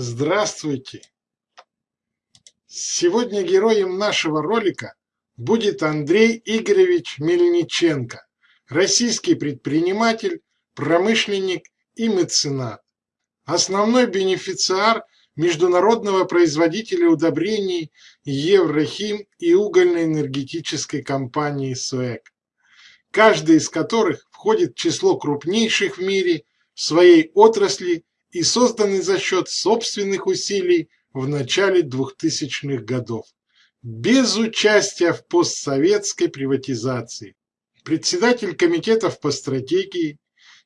Здравствуйте! Сегодня героем нашего ролика будет Андрей Игоревич Мельниченко, российский предприниматель, промышленник и меценат. Основной бенефициар международного производителя удобрений Еврохим и угольно-энергетической компании СОЭК, каждый из которых входит в число крупнейших в мире в своей отрасли и созданы за счет собственных усилий в начале 2000-х годов, без участия в постсоветской приватизации. Председатель комитетов по стратегии,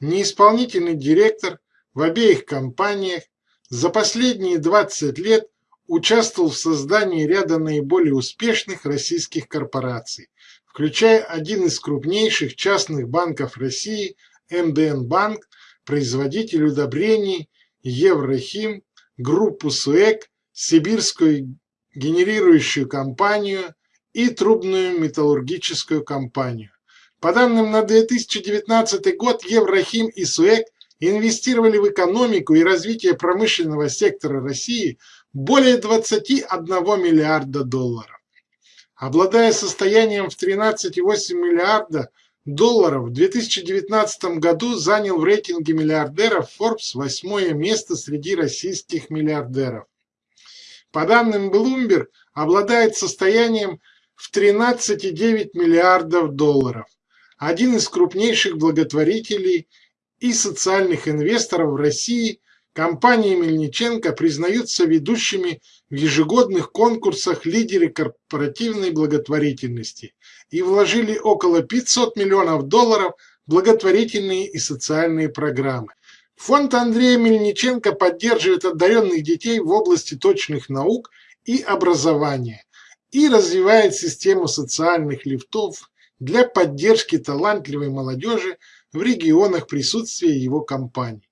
неисполнительный директор в обеих компаниях за последние 20 лет участвовал в создании ряда наиболее успешных российских корпораций, включая один из крупнейших частных банков России МДН Банк, производитель удобрений Еврохим, группу СУЭК, сибирскую генерирующую компанию и трубную металлургическую компанию. По данным на 2019 год Еврохим и СУЭК инвестировали в экономику и развитие промышленного сектора России более 21 миллиарда долларов. Обладая состоянием в 13,8 миллиарда долларов в 2019 году занял в рейтинге миллиардеров Forbes восьмое место среди российских миллиардеров. По данным Bloomberg, обладает состоянием в 13,9 миллиардов долларов. Один из крупнейших благотворителей и социальных инвесторов в России, компании Мельниченко признаются ведущими в ежегодных конкурсах лидеры корпоративной благотворительности и вложили около 500 миллионов долларов в благотворительные и социальные программы. Фонд Андрея Мельниченко поддерживает одаренных детей в области точных наук и образования и развивает систему социальных лифтов для поддержки талантливой молодежи в регионах присутствия его компаний.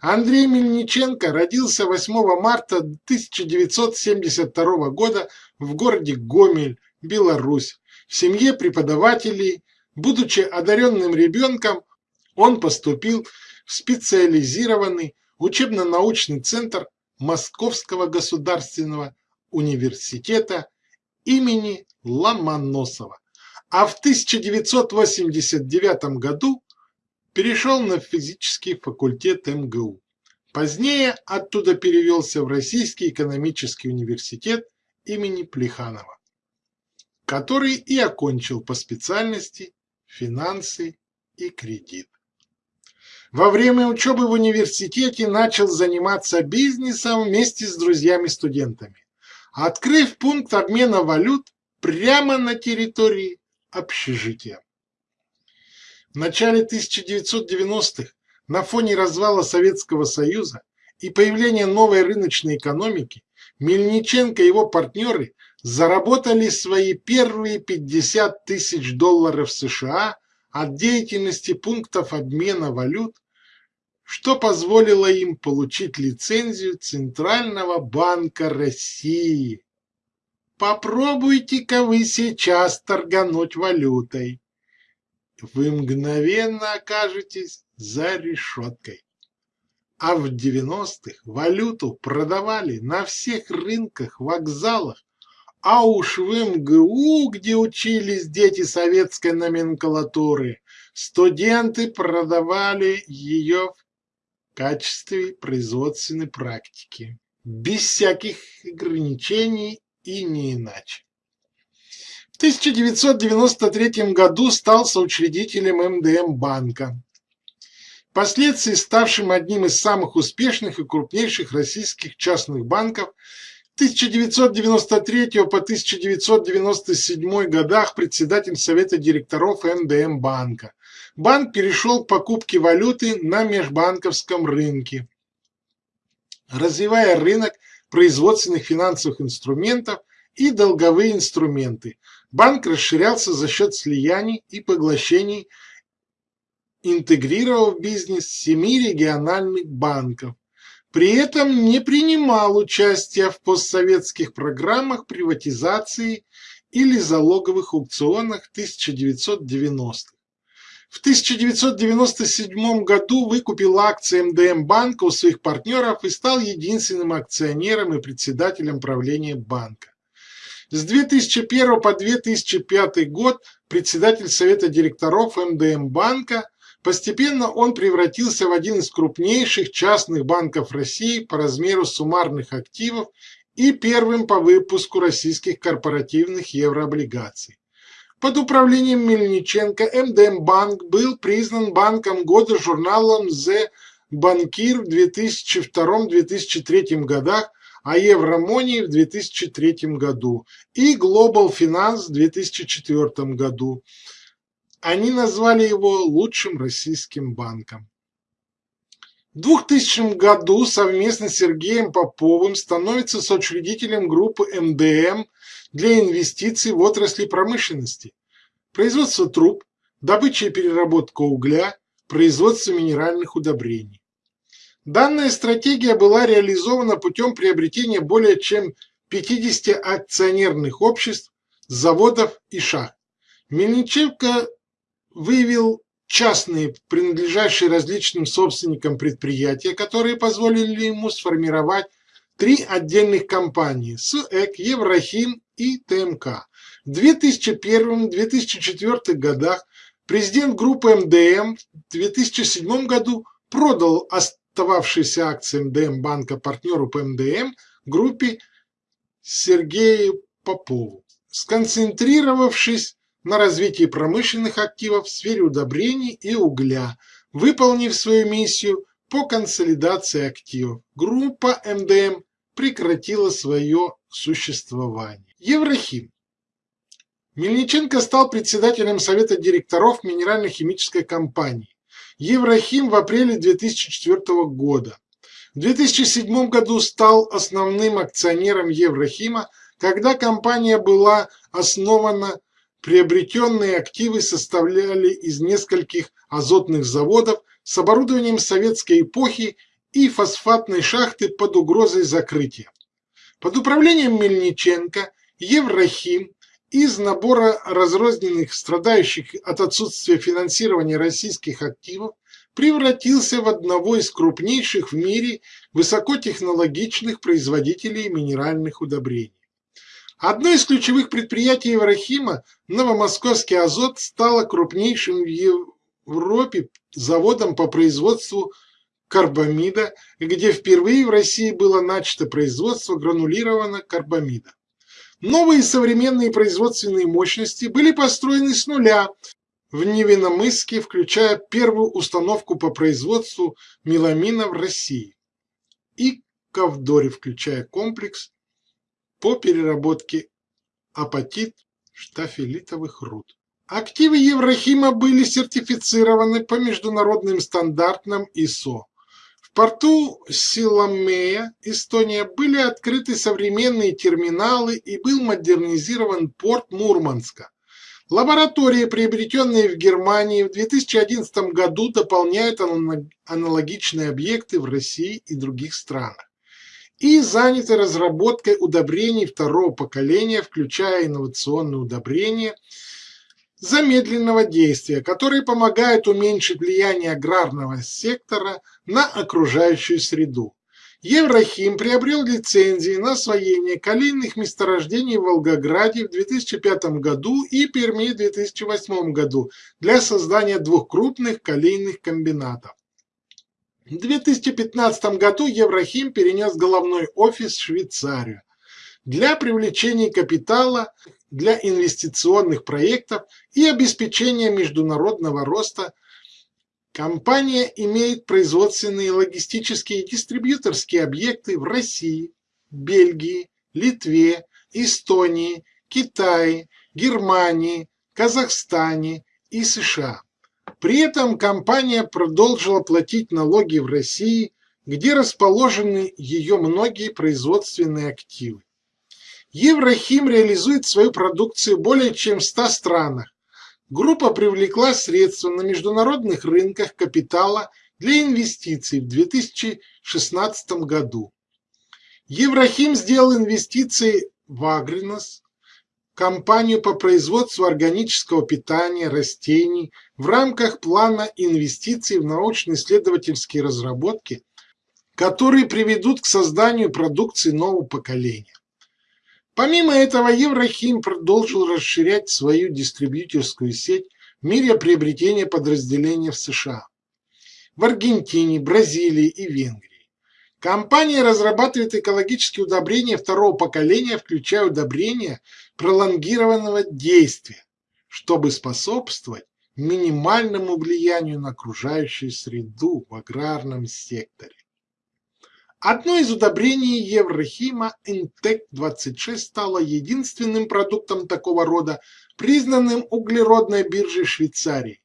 Андрей Мельниченко родился 8 марта 1972 года в городе Гомель, Беларусь, в семье преподавателей. Будучи одаренным ребенком, он поступил в специализированный учебно-научный центр Московского государственного университета имени Ломоносова, а в 1989 году перешел на физический факультет МГУ. Позднее оттуда перевелся в Российский экономический университет имени Плеханова, который и окончил по специальности финансы и кредит. Во время учебы в университете начал заниматься бизнесом вместе с друзьями-студентами, открыв пункт обмена валют прямо на территории общежития. В начале 1990-х на фоне развала Советского Союза и появления новой рыночной экономики Мельниченко и его партнеры заработали свои первые 50 тысяч долларов США от деятельности пунктов обмена валют, что позволило им получить лицензию Центрального банка России. Попробуйте-ка вы сейчас торгануть валютой вы мгновенно окажетесь за решеткой. А в 90-х валюту продавали на всех рынках, вокзалах, а уж в МГУ, где учились дети советской номенклатуры, студенты продавали ее в качестве производственной практики, без всяких ограничений и не иначе. В 1993 году стал соучредителем МДМ банка, впоследствии ставшим одним из самых успешных и крупнейших российских частных банков 1993 по 1997 годах председатель Совета директоров МДМ банка. Банк перешел к покупке валюты на межбанковском рынке, развивая рынок производственных финансовых инструментов и долговые инструменты, Банк расширялся за счет слияний и поглощений, интегрировав бизнес семи региональных банков. При этом не принимал участия в постсоветских программах приватизации или залоговых аукционах 1990-х. В 1997 году выкупил акции МДМ банка у своих партнеров и стал единственным акционером и председателем правления банка. С 2001 по 2005 год председатель Совета директоров МДМ банка, постепенно он превратился в один из крупнейших частных банков России по размеру суммарных активов и первым по выпуску российских корпоративных еврооблигаций. Под управлением Мельниченко МДМ банк был признан банком года журналом The Банкир в 2002-2003 годах, а Евромонии в 2003 году и Global Finance в 2004 году. Они назвали его лучшим российским банком. В 2000 году совместно с Сергеем Поповым становится соучредителем группы МДМ для инвестиций в отрасли промышленности, производство труб, добыча и переработка угля, производство минеральных удобрений. Данная стратегия была реализована путем приобретения более чем 50 акционерных обществ, заводов и шахт. Мельниченко выявил частные, принадлежащие различным собственникам предприятия, которые позволили ему сформировать три отдельных компании – СЭК, Еврохим и ТМК. В 2001-2004 годах президент группы МДМ в 2007 году продал остававшиеся акции МДМ банка партнеру по МДМ группе Сергею Попову, сконцентрировавшись на развитии промышленных активов в сфере удобрений и угля, выполнив свою миссию по консолидации активов. Группа МДМ прекратила свое существование. Еврохим. Мельниченко стал председателем Совета директоров Минерально-химической компании. Еврохим в апреле 2004 года. В 2007 году стал основным акционером Еврохима, когда компания была основана, приобретенные активы составляли из нескольких азотных заводов с оборудованием советской эпохи и фосфатной шахты под угрозой закрытия. Под управлением Мельниченко Еврохим из набора разрозненных, страдающих от отсутствия финансирования российских активов превратился в одного из крупнейших в мире высокотехнологичных производителей минеральных удобрений. Одно из ключевых предприятий Еврохима, Новомосковский азот, стало крупнейшим в Европе заводом по производству карбамида, где впервые в России было начато производство гранулированного карбамида. Новые современные производственные мощности были построены с нуля в Невиномысске, включая первую установку по производству меламина в России, и Ковдоре, включая комплекс по переработке апатит штафелитовых руд. Активы Еврохима были сертифицированы по международным стандартам ИСО порту Силамея, Эстония, были открыты современные терминалы и был модернизирован порт Мурманска. Лаборатории, приобретенные в Германии в 2011 году, дополняют аналогичные объекты в России и других странах. И заняты разработкой удобрений второго поколения, включая инновационные удобрения – замедленного действия, которые помогают уменьшить влияние аграрного сектора на окружающую среду. Еврохим приобрел лицензии на освоение калийных месторождений в Волгограде в 2005 году и Перми в 2008 году для создания двух крупных калийных комбинатов. В 2015 году Еврохим перенес головной офис в Швейцарию для привлечения капитала для инвестиционных проектов и обеспечения международного роста компания имеет производственные, логистические и дистрибьюторские объекты в России, Бельгии, Литве, Эстонии, Китае, Германии, Казахстане и США. При этом компания продолжила платить налоги в России, где расположены ее многие производственные активы. Еврохим реализует свою продукцию более чем в 100 странах. Группа привлекла средства на международных рынках капитала для инвестиций в 2016 году. Еврохим сделал инвестиции в Агринос, компанию по производству органического питания растений в рамках плана инвестиций в научно-исследовательские разработки, которые приведут к созданию продукции нового поколения. Помимо этого, Еврохим продолжил расширять свою дистрибьюторскую сеть в мире приобретения подразделений в США, в Аргентине, Бразилии и Венгрии. Компания разрабатывает экологические удобрения второго поколения, включая удобрения пролонгированного действия, чтобы способствовать минимальному влиянию на окружающую среду в аграрном секторе. Одно из удобрений Еврохима Интек-26 стало единственным продуктом такого рода, признанным углеродной биржей Швейцарии.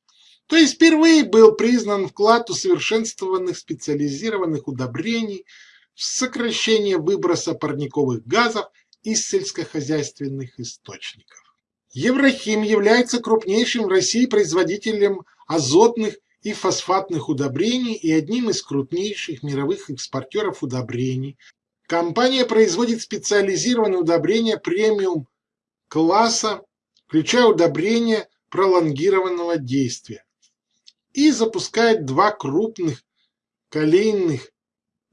То есть впервые был признан вклад усовершенствованных специализированных удобрений в сокращение выброса парниковых газов из сельскохозяйственных источников. Еврохим является крупнейшим в России производителем азотных и фосфатных удобрений и одним из крупнейших мировых экспортеров удобрений. Компания производит специализированные удобрения премиум класса, включая удобрения пролонгированного действия. И запускает два крупных колейных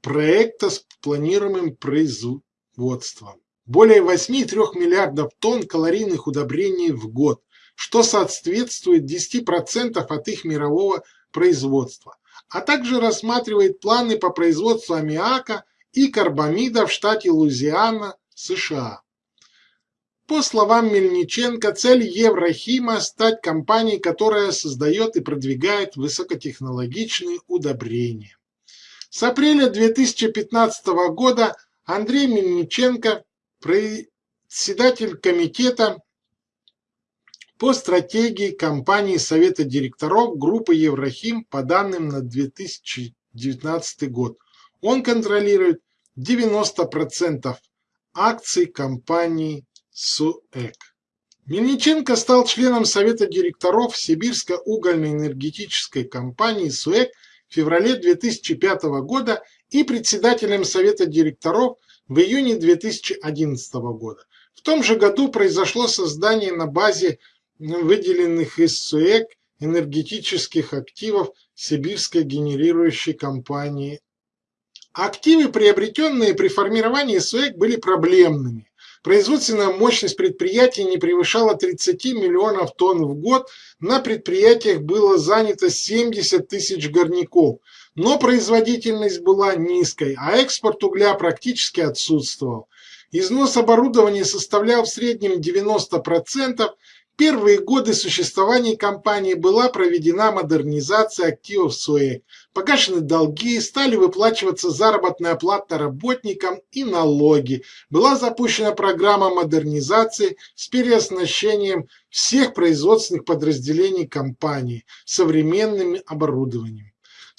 проекта с планируемым производством. Более 8,3 миллиардов тонн калорийных удобрений в год, что соответствует 10% от их мирового производства, а также рассматривает планы по производству аммиака и карбамида в штате Луизиана, США. По словам Мельниченко, цель Еврохима – стать компанией, которая создает и продвигает высокотехнологичные удобрения. С апреля 2015 года Андрей Мельниченко, председатель комитета по стратегии компании Совета директоров группы Еврохим по данным на 2019 год. Он контролирует 90% акций компании СУЭК. Мельниченко стал членом Совета директоров Сибирской угольной энергетической компании СУЭК в феврале 2005 года и председателем Совета директоров в июне 2011 года. В том же году произошло создание на базе выделенных из СУЭК энергетических активов сибирской генерирующей компании. Активы, приобретенные при формировании СУЭК, были проблемными. Производственная мощность предприятия не превышала 30 миллионов тонн в год, на предприятиях было занято 70 тысяч горняков, но производительность была низкой, а экспорт угля практически отсутствовал. Износ оборудования составлял в среднем 90%, первые годы существования компании была проведена модернизация активов СУЭК, погашены долги, стали выплачиваться заработная плата работникам и налоги. Была запущена программа модернизации с переоснащением всех производственных подразделений компании современным оборудованием.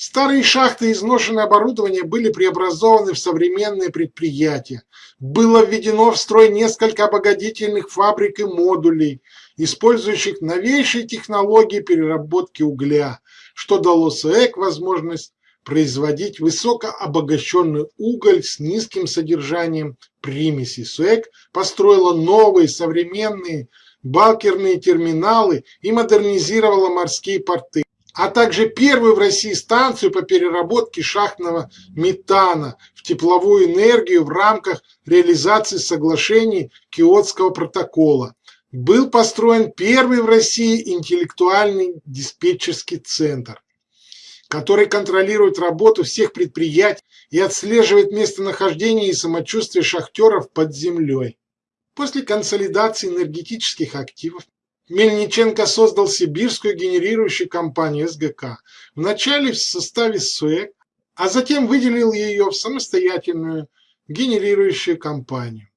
Старые шахты и изношенное оборудование были преобразованы в современные предприятия. Было введено в строй несколько обогатительных фабрик и модулей, использующих новейшие технологии переработки угля, что дало СЭК возможность производить высокообогащенный уголь с низким содержанием примесей. СУЭК построила новые современные балкерные терминалы и модернизировала морские порты а также первую в России станцию по переработке шахтного метана в тепловую энергию в рамках реализации соглашений Киотского протокола. Был построен первый в России интеллектуальный диспетчерский центр, который контролирует работу всех предприятий и отслеживает местонахождение и самочувствие шахтеров под землей. После консолидации энергетических активов Мельниченко создал сибирскую генерирующую компанию СГК, вначале в составе СУЭК, а затем выделил ее в самостоятельную генерирующую компанию.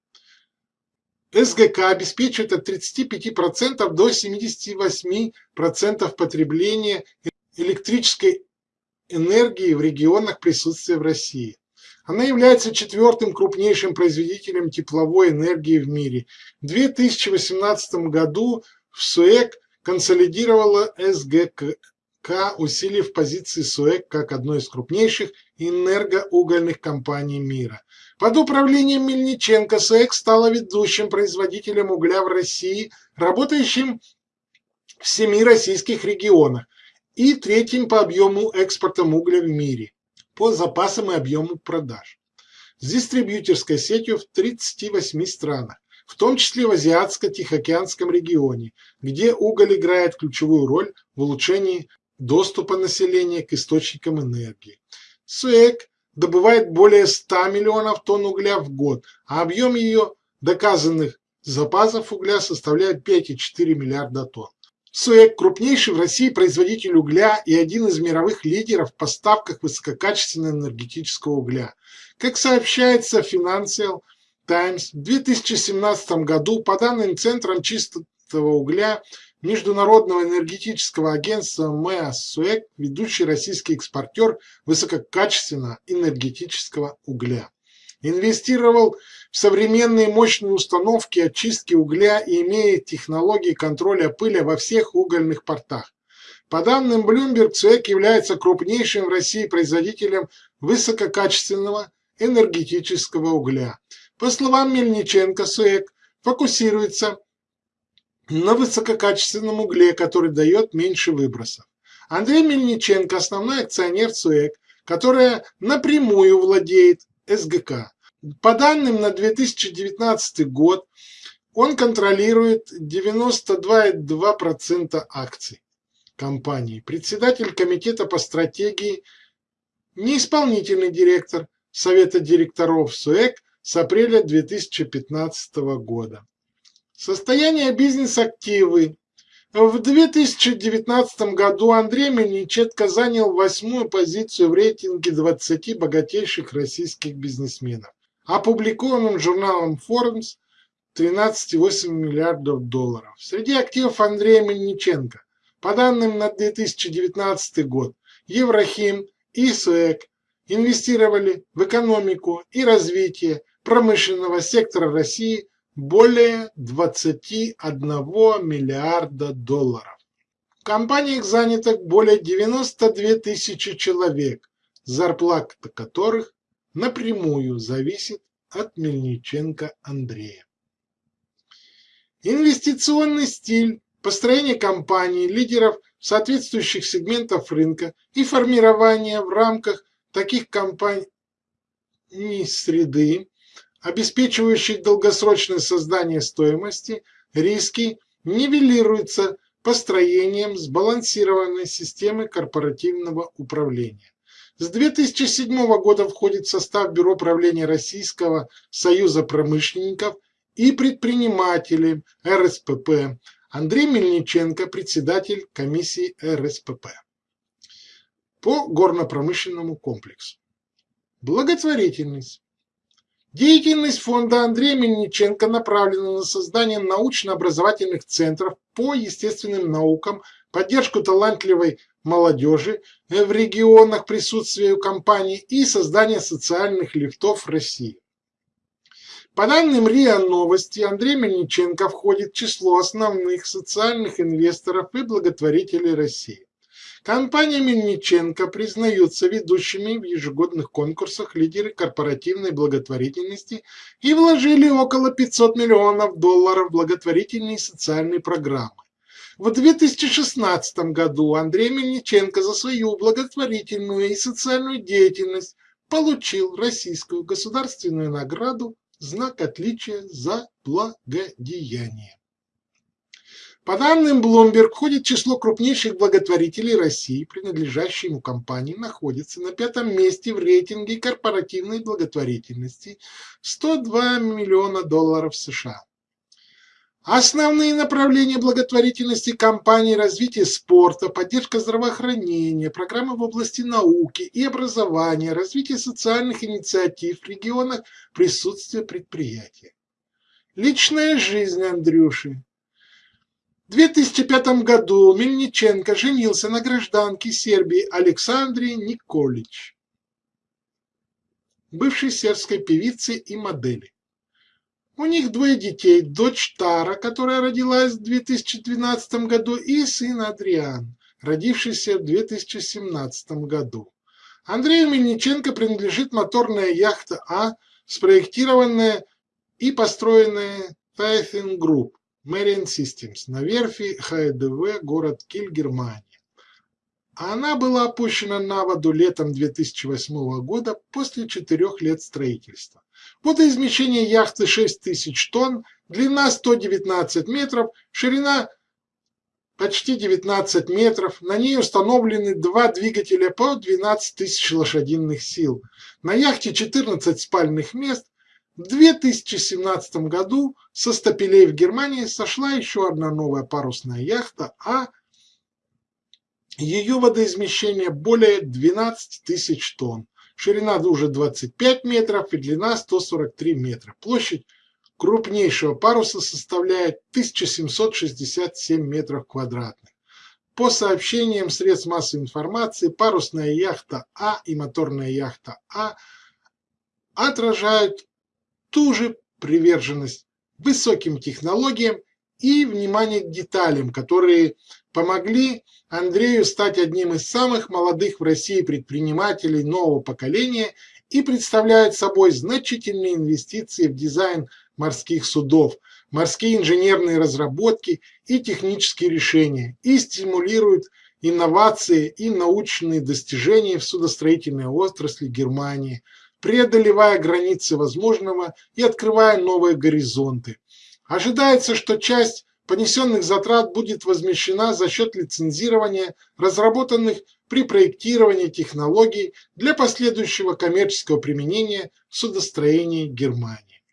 СГК обеспечивает от 35% до 78% потребления электрической энергии в регионах присутствия в России. Она является четвертым крупнейшим производителем тепловой энергии в мире. В 2018 году в СУЭК консолидировала СГК, усилив позиции СУЭК как одной из крупнейших энергоугольных компаний мира. Под управлением Мельниченко СЭК стала ведущим производителем угля в России, работающим в семи российских регионах и третьим по объему экспортом угля в мире, по запасам и объему продаж. С дистрибьюторской сетью в 38 странах, в том числе в Азиатско-Тихоокеанском регионе, где уголь играет ключевую роль в улучшении доступа населения к источникам энергии. СУЭК добывает более 100 миллионов тонн угля в год, а объем ее доказанных запасов угля составляет 5,4 миллиарда тонн. СУЭК – крупнейший в России производитель угля и один из мировых лидеров в поставках высококачественного энергетического угля. Как сообщается в Financial Times, в 2017 году по данным Центром чистого угля Международного энергетического агентства МЭА СУЭК ведущий российский экспортер высококачественного энергетического угля. Инвестировал в современные мощные установки очистки угля и имеет технологии контроля пыли во всех угольных портах. По данным Bloomberg, СУЭК является крупнейшим в России производителем высококачественного энергетического угля. По словам Мельниченко, СУЭК фокусируется на высококачественном угле, который дает меньше выбросов. Андрей Мельниченко – основной акционер СУЭК, которая напрямую владеет СГК. По данным на 2019 год, он контролирует 92,2% акций компании. Председатель комитета по стратегии, неисполнительный директор Совета директоров СУЭК с апреля 2015 года. Состояние бизнес-активы. В 2019 году Андрей Мельниченко занял восьмую позицию в рейтинге 20 богатейших российских бизнесменов, опубликованном журналом Forbes 13,8 миллиардов долларов. Среди активов Андрея Мельниченко, по данным на 2019 год, Еврохим и СУЭК инвестировали в экономику и развитие промышленного сектора России – более 21 миллиарда долларов. В компаниях занято более 92 тысячи человек, зарплата которых напрямую зависит от Мельниченко Андрея. Инвестиционный стиль, построение компаний, лидеров соответствующих сегментов рынка и формирование в рамках таких компаний среды обеспечивающих долгосрочное создание стоимости, риски нивелируются построением сбалансированной системы корпоративного управления. С 2007 года входит в состав Бюро правления Российского союза промышленников и предпринимателей РСПП. Андрей Мельниченко, председатель комиссии РСПП по горно-промышленному комплексу. Благотворительность. Деятельность фонда Андрея Мельниченко направлена на создание научно-образовательных центров по естественным наукам, поддержку талантливой молодежи в регионах присутствия компании и создание социальных лифтов России. По данным РИА Новости, Андрей Мельниченко входит в число основных социальных инвесторов и благотворителей России. Компания Мельниченко признаются ведущими в ежегодных конкурсах лидеры корпоративной благотворительности и вложили около 500 миллионов долларов в благотворительные социальные программы. В 2016 году Андрей Мельниченко за свою благотворительную и социальную деятельность получил российскую государственную награду «Знак отличия за благодеяние». По данным Bloomberg, входит число крупнейших благотворителей России, принадлежащей ему компании, находится на пятом месте в рейтинге корпоративной благотворительности 102 миллиона долларов США. Основные направления благотворительности компании – развитие спорта, поддержка здравоохранения, программы в области науки и образования, развитие социальных инициатив в регионах, присутствие предприятия. Личная жизнь Андрюши. В 2005 году Мельниченко женился на гражданке Сербии Александре Николич, бывшей сербской певице и модели. У них двое детей, дочь Тара, которая родилась в 2012 году, и сын Адриан, родившийся в 2017 году. Андрею Мельниченко принадлежит моторная яхта А, спроектированная и построенная Typhoon Group Marine Systems на верфи ХДВ город Киль, Германия. Она была опущена на воду летом 2008 года после четырех лет строительства. Водоизмещение яхты 6000 тонн, длина 119 метров, ширина почти 19 метров. На ней установлены два двигателя по 12 тысяч лошадиных сил. На яхте 14 спальных мест. В 2017 году со стапелей в Германии сошла еще одна новая парусная яхта, а ее водоизмещение более 12 тысяч тонн. Ширина уже 25 метров и длина 143 метра. Площадь крупнейшего паруса составляет 1767 метров квадратных. По сообщениям средств массовой информации, парусная яхта А и моторная яхта А отражают ту же приверженность высоким технологиям и внимание к деталям, которые помогли Андрею стать одним из самых молодых в России предпринимателей нового поколения и представляют собой значительные инвестиции в дизайн морских судов, морские инженерные разработки и технические решения и стимулируют инновации и научные достижения в судостроительной отрасли Германии, преодолевая границы возможного и открывая новые горизонты. Ожидается, что часть понесенных затрат будет возмещена за счет лицензирования разработанных при проектировании технологий для последующего коммерческого применения в судостроении Германии.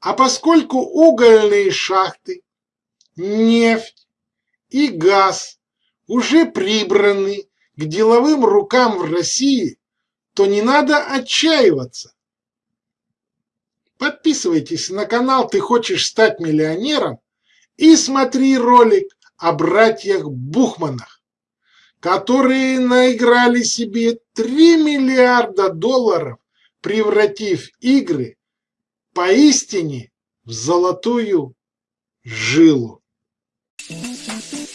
А поскольку угольные шахты, нефть и газ уже прибраны к деловым рукам в России, то не надо отчаиваться. Подписывайтесь на канал «Ты хочешь стать миллионером» и смотри ролик о братьях Бухманах, которые наиграли себе 3 миллиарда долларов, превратив игры поистине в золотую жилу. Thank you.